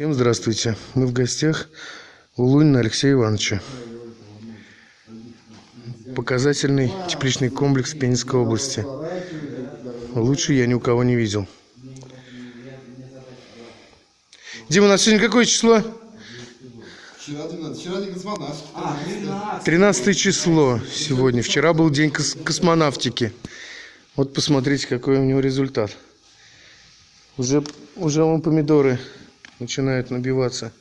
Всем здравствуйте. Мы в гостях у Лунина Алексея Ивановича. Показательный тепличный комплекс Пензенской области. Лучше я ни у кого не видел. Дима, у нас сегодня какое число? Вчера 12, вчера не космонавт. А, 13. 13 число сегодня. Вчера был день кос- космонавтики. Вот посмотрите, какой у него результат. Уже, уже вон помидоры начинают набиваться.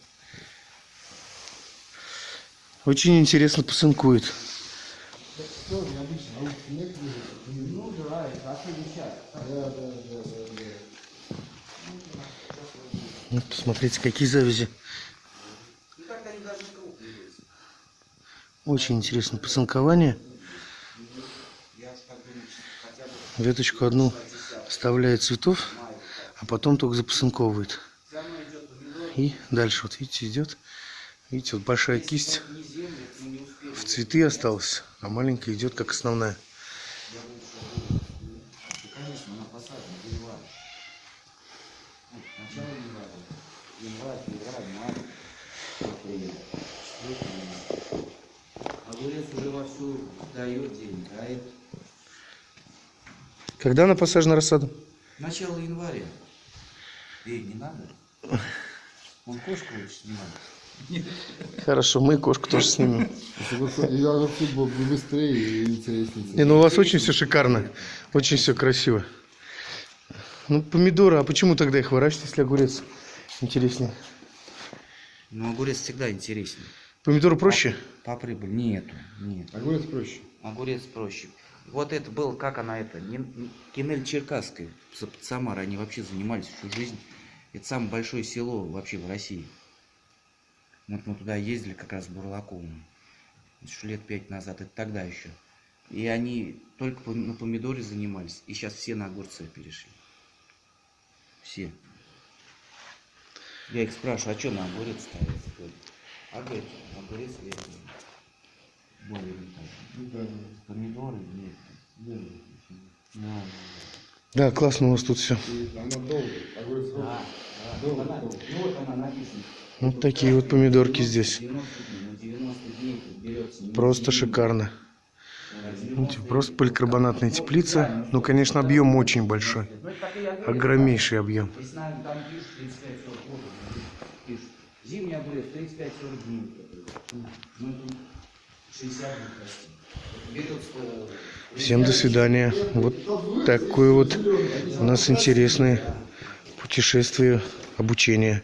Очень интересно. Ну отлично. Вот посмотрите, какие завязи. Очень интересно бы Веточку одну оставляет цветов, а потом только запосынковывает. все равно идет помидор. И дальше, вот видите, идет. Видите, вот большая кисть в цветы осталась, а маленькая идет как основная. Когда она посажена рассада? начало января. Эй, не надо? Он кошку снимает. Хорошо, мы кошку тоже снимем. Я вообще был быстрее и интереснее. Не, ну у вас очень все шикарно, очень все красиво. Ну, помидоры, а почему тогда их выращивать, если огурец интереснее? Ну, огурец всегда интереснее. Помидоры проще? По прибыль нету, нет. Огурец проще. Огурец проще. Вот это был, как она это, не- не- Кинель Черкасская, с- под Самарой, они вообще занимались всю жизнь. Это самое большое село вообще в России. Вот мы туда ездили как раз в Бурлаковым. Еще лет пять назад, это тогда еще. И они только на помидоре занимались, и сейчас все на огурцы перешли. Все. Я их спрашиваю, а что на огурец ставят? А говорит, огурец я более не так. Помидоры нет. Да, Да, классно у вас тут все. И она долго. Огурец да. долго. Она- долго. Ну вот она написана. Вот такие вот помидорки здесь. 90 дней, на 90 дней тут берется. не Просто шикарно. просто поликарбонатная теплица. Ну, конечно, объем очень большой. Ну. Огромнейший объем. Весна там пишут 35-40 год. Пишут. Зимний огурец 35-40 дней. Ну, тут 60 будет расти. Витовская- Всем до свидания. Вот такое вот у нас интересное путешествие, обучение.